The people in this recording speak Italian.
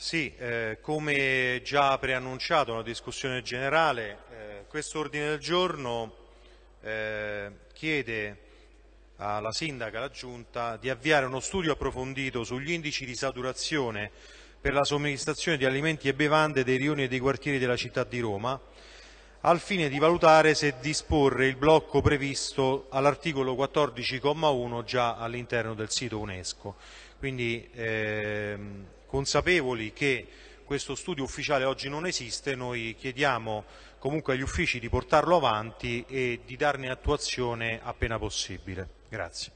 Sì, eh, come già preannunciato nella discussione generale, eh, questo ordine del giorno eh, chiede alla Sindaca, alla Giunta, di avviare uno studio approfondito sugli indici di saturazione per la somministrazione di alimenti e bevande dei rioni e dei quartieri della città di Roma, al fine di valutare se disporre il blocco previsto all'articolo 14,1 già all'interno del sito UNESCO. Quindi, ehm, consapevoli che questo studio ufficiale oggi non esiste, noi chiediamo comunque agli uffici di portarlo avanti e di darne attuazione appena possibile. Grazie.